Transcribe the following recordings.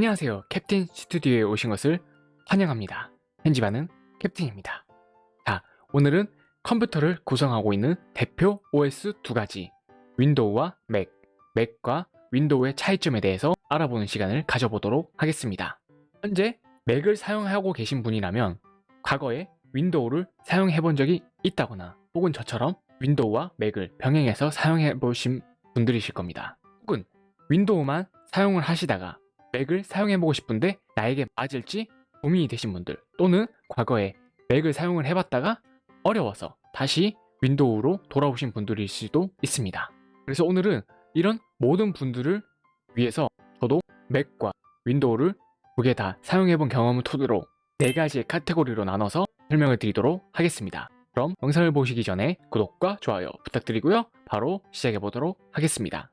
안녕하세요. 캡틴 스튜디오에 오신 것을 환영합니다. 편집하는 캡틴입니다. 자 오늘은 컴퓨터를 구성하고 있는 대표 OS 두 가지 윈도우와 맥, 맥과 윈도우의 차이점에 대해서 알아보는 시간을 가져보도록 하겠습니다. 현재 맥을 사용하고 계신 분이라면 과거에 윈도우를 사용해 본 적이 있다거나 혹은 저처럼 윈도우와 맥을 병행해서 사용해 보신 분들이실 겁니다. 혹은 윈도우만 사용을 하시다가 맥을 사용해보고 싶은데 나에게 맞을지 고민이 되신 분들 또는 과거에 맥을 사용을 해봤다가 어려워서 다시 윈도우로 돌아오신 분들일 수도 있습니다. 그래서 오늘은 이런 모든 분들을 위해서 저도 맥과 윈도우를 두 개 다 사용해본 경험을 토대로 네 가지의 카테고리로 나눠서 설명을 드리도록 하겠습니다. 그럼 영상을 보시기 전에 구독과 좋아요 부탁드리고요. 바로 시작해 보도록 하겠습니다.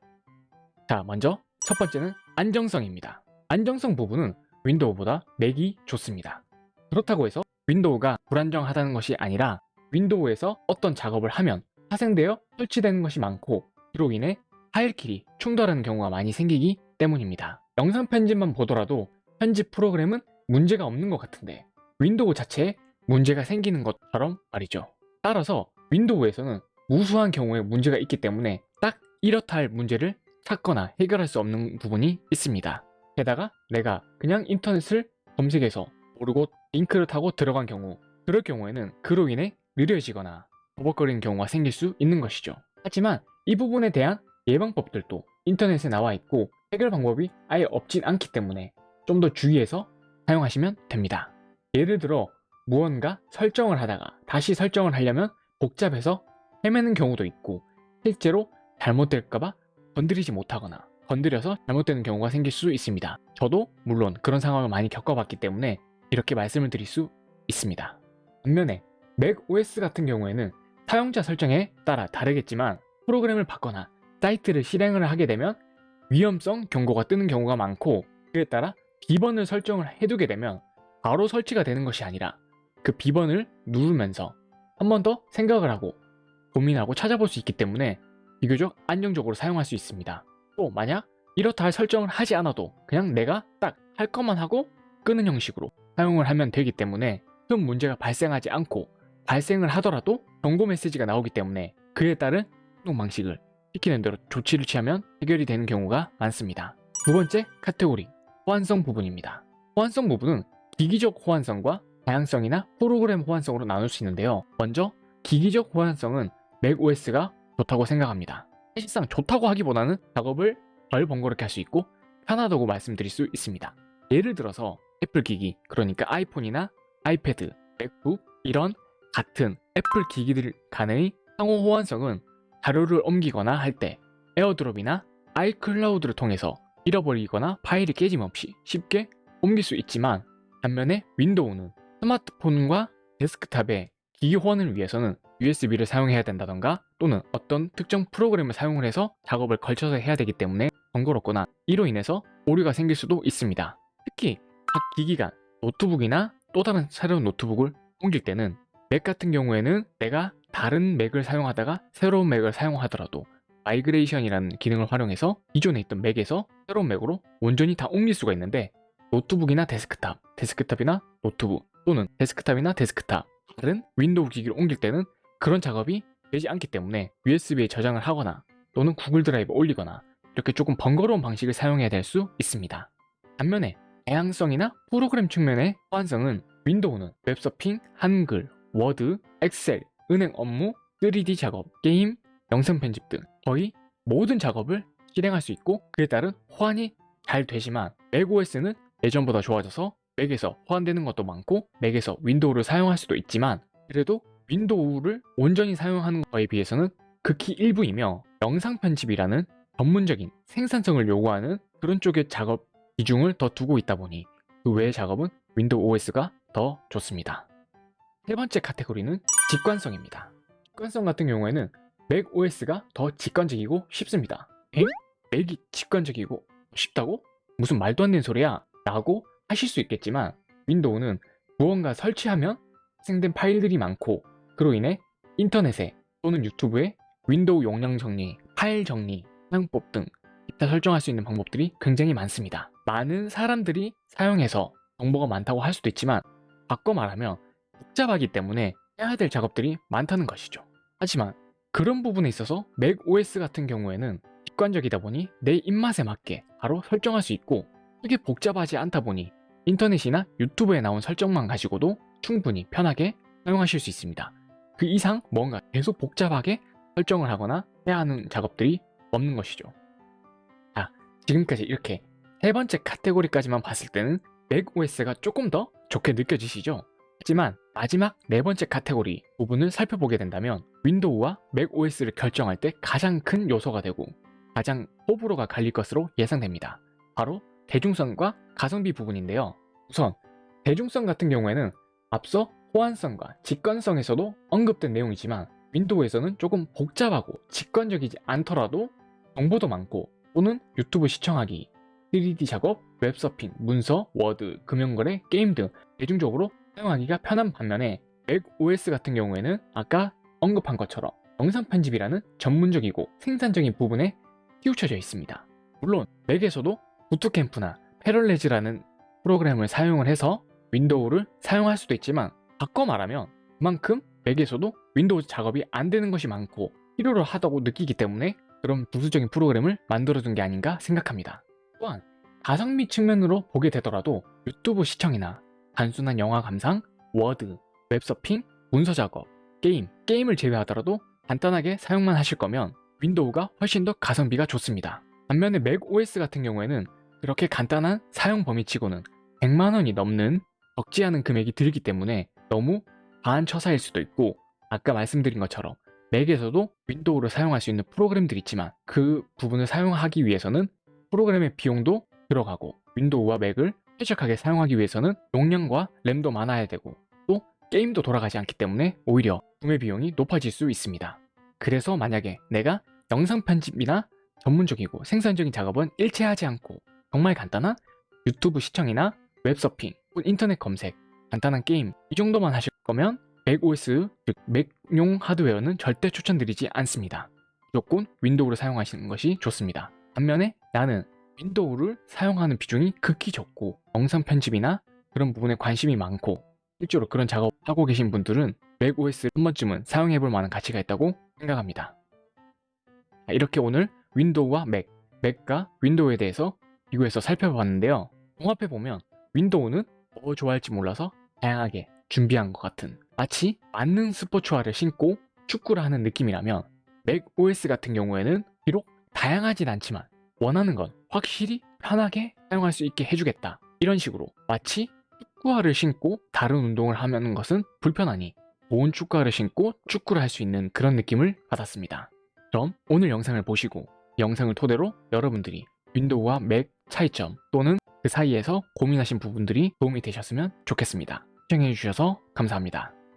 자 먼저 첫 번째는 안정성입니다. 안정성 부분은 윈도우보다 맥이 좋습니다. 그렇다고 해서 윈도우가 불안정하다는 것이 아니라 윈도우에서 어떤 작업을 하면 파생되어 설치되는 것이 많고 이로 인해 파일끼리 충돌하는 경우가 많이 생기기 때문입니다. 영상 편집만 보더라도 편집 프로그램은 문제가 없는 것 같은데 윈도우 자체에 문제가 생기는 것처럼 말이죠. 따라서 윈도우에서는 무수한 경우에 문제가 있기 때문에 딱 이렇다 할 문제를 찾거나 해결할 수 없는 부분이 있습니다. 게다가 내가 그냥 인터넷을 검색해서 모르고 링크를 타고 들어간 경우 그럴 경우에는 그로 인해 느려지거나 버벅거리는 경우가 생길 수 있는 것이죠. 하지만 이 부분에 대한 예방법들도 인터넷에 나와 있고 해결 방법이 아예 없진 않기 때문에 좀 더 주의해서 사용하시면 됩니다. 예를 들어 무언가 설정을 하다가 다시 설정을 하려면 복잡해서 헤매는 경우도 있고 실제로 잘못될까봐 건드리지 못하거나 건드려서 잘못되는 경우가 생길 수 있습니다. 저도 물론 그런 상황을 많이 겪어봤기 때문에 이렇게 말씀을 드릴 수 있습니다. 반면에 맥 OS 같은 경우에는 사용자 설정에 따라 다르겠지만 프로그램을 받거나 사이트를 실행을 하게 되면 위험성 경고가 뜨는 경우가 많고 그에 따라 비번을 설정을 해두게 되면 바로 설치가 되는 것이 아니라 그 비번을 누르면서 한 번 더 생각을 하고 고민하고 찾아볼 수 있기 때문에 비교적 안정적으로 사용할 수 있습니다. 또 만약 이렇다 할 설정을 하지 않아도 그냥 내가 딱 할 것만 하고 끄는 형식으로 사용을 하면 되기 때문에 큰 문제가 발생하지 않고 발생을 하더라도 경고 메시지가 나오기 때문에 그에 따른 행동 방식을 시키는 대로 조치를 취하면 해결이 되는 경우가 많습니다. 두 번째 카테고리 호환성 부분입니다. 호환성 부분은 기기적 호환성과 다양성이나 프로그램 호환성으로 나눌 수 있는데요. 먼저 기기적 호환성은 맥OS가 좋다고 생각합니다. 사실상 좋다고 하기보다는 작업을 덜 번거롭게 할 수 있고 편하다고 말씀드릴 수 있습니다. 예를 들어서 애플 기기, 그러니까 아이폰이나 아이패드, 맥북 이런 같은 애플 기기들 간의 상호 호환성은 자료를 옮기거나 할 때 AirDrop이나 iCloud를 통해서 잃어버리거나 파일이 깨짐없이 쉽게 옮길 수 있지만 반면에 윈도우는 스마트폰과 데스크탑에 기기 호환을 위해서는 USB를 사용해야 된다던가 또는 어떤 특정 프로그램을 사용을 해서 작업을 거쳐서 해야 되기 때문에 번거롭거나 이로 인해서 오류가 생길 수도 있습니다. 특히 각 기기가 노트북이나 또 다른 새로운 노트북을 옮길 때는 맥 같은 경우에는 내가 다른 맥을 사용하다가 새로운 맥을 사용하더라도 migration이라는 기능을 활용해서 기존에 있던 맥에서 새로운 맥으로 온전히 다 옮길 수가 있는데 노트북이나 데스크탑, 데스크탑이나 노트북 또는 데스크탑이나 데스크탑 다른 윈도우 기기를 옮길 때는 그런 작업이 되지 않기 때문에 USB에 저장을 하거나 또는 구글 드라이브 올리거나 이렇게 조금 번거로운 방식을 사용해야 될 수 있습니다. 반면에 다양성이나 프로그램 측면의 호환성은 윈도우는 웹서핑, 한글, 워드, 엑셀, 은행 업무, 3D 작업, 게임, 영상 편집 등 거의 모든 작업을 실행할 수 있고 그에 따른 호환이 잘 되지만 맥OS는 예전보다 좋아져서 맥에서 호환되는 것도 많고 맥에서 윈도우를 사용할 수도 있지만 그래도 윈도우를 온전히 사용하는 것에 비해서는 극히 일부이며 영상 편집이라는 전문적인 생산성을 요구하는 그런 쪽의 작업 비중을 더 두고 있다 보니 그 외의 작업은 윈도우 OS가 더 좋습니다. 세 번째 카테고리는 직관성입니다. 직관성 같은 경우에는 맥 OS가 더 직관적이고 쉽습니다. 에? 맥이 직관적이고 쉽다고? 무슨 말도 안 되는 소리야? 라고 하실 수 있겠지만 윈도우는 무언가 설치하면 파생된 파일들이 많고 그로 인해 인터넷에 또는 유튜브에 윈도우 용량 정리, 파일 정리, 사용법 등 기타 설정할 수 있는 방법들이 굉장히 많습니다. 많은 사람들이 사용해서 정보가 많다고 할 수도 있지만 바꿔 말하면 복잡하기 때문에 해야 될 작업들이 많다는 것이죠. 하지만 그런 부분에 있어서 맥OS 같은 경우에는 직관적이다 보니 내 입맛에 맞게 바로 설정할 수 있고 크게 복잡하지 않다 보니 인터넷이나 유튜브에 나온 설정만 가지고도 충분히 편하게 사용하실 수 있습니다. 그 이상 뭔가 계속 복잡하게 설정을 하거나 해야 하는 작업들이 없는 것이죠. 자, 지금까지 이렇게 세 번째 카테고리까지만 봤을 때는 맥OS가 조금 더 좋게 느껴지시죠? 하지만 마지막 네 번째 카테고리 부분을 살펴보게 된다면 윈도우와 맥OS를 결정할 때 가장 큰 요소가 되고 가장 호불호가 갈릴 것으로 예상됩니다. 바로 대중성과 가성비 부분인데요. 우선 대중성 같은 경우에는 앞서 호환성과 직관성에서도 언급된 내용이지만 윈도우에서는 조금 복잡하고 직관적이지 않더라도 정보도 많고 또는 유튜브 시청하기, 3D 작업, 웹서핑, 문서, 워드, 금융거래, 게임 등 대중적으로 사용하기가 편한 반면에 맥OS 같은 경우에는 아까 언급한 것처럼 영상 편집이라는 전문적이고 생산적인 부분에 치우쳐져 있습니다. 물론 맥에서도 Boot Camp나 Parallels라는 프로그램을 사용을 해서 윈도우를 사용할 수도 있지만 바꿔 말하면 그만큼 맥에서도 윈도우 작업이 안 되는 것이 많고 필요로 하다고 느끼기 때문에 그런 부수적인 프로그램을 만들어둔 게 아닌가 생각합니다. 또한 가성비 측면으로 보게 되더라도 유튜브 시청이나 단순한 영화 감상, 워드, 웹서핑, 문서 작업, 게임, 게임을 제외하더라도 간단하게 사용만 하실 거면 윈도우가 훨씬 더 가성비가 좋습니다. 반면에 맥OS 같은 경우에는 그렇게 간단한 사용 범위치고는 100만원이 넘는 적지 않은 금액이 들기 때문에 너무 과한 처사일 수도 있고 아까 말씀드린 것처럼 맥에서도 윈도우를 사용할 수 있는 프로그램들이 있지만 그 부분을 사용하기 위해서는 프로그램의 비용도 들어가고 윈도우와 맥을 쾌적하게 사용하기 위해서는 용량과 램도 많아야 되고 또 게임도 돌아가지 않기 때문에 오히려 구매 비용이 높아질 수 있습니다. 그래서 만약에 내가 영상 편집이나 전문적이고 생산적인 작업은 일체하지 않고 정말 간단한 유튜브 시청이나 웹서핑, 인터넷 검색, 간단한 게임 이 정도만 하실 거면 맥OS, 즉 맥용 하드웨어는 절대 추천드리지 않습니다. 무조건 윈도우를 사용하시는 것이 좋습니다. 반면에 나는 윈도우를 사용하는 비중이 극히 적고 영상 편집이나 그런 부분에 관심이 많고 실제로 그런 작업하고 계신 분들은 맥OS 한 번쯤은 사용해볼 만한 가치가 있다고 생각합니다. 이렇게 오늘 윈도우와 맥, 맥과 윈도우에 대해서 비교해서 살펴봤는데요. 종합해보면 윈도우는 뭐 좋아할지 몰라서 다양하게 준비한 것 같은 마치 맞는 스포츠화를 신고 축구를 하는 느낌이라면 맥OS 같은 경우에는 비록 다양하진 않지만 원하는 건 확실히 편하게 사용할 수 있게 해주겠다 이런 식으로 마치 축구화를 신고 다른 운동을 하는 것은 불편하니 좋은 축구화를 신고 축구를 할 수 있는 그런 느낌을 받았습니다. 그럼 오늘 영상을 보시고 영상을 토대로 여러분들이 윈도우와 맥 차이점 또는 그 사이에서 고민하신 부분들이 도움이 되셨으면 좋겠습니다. 시청해주셔서 감사합니다.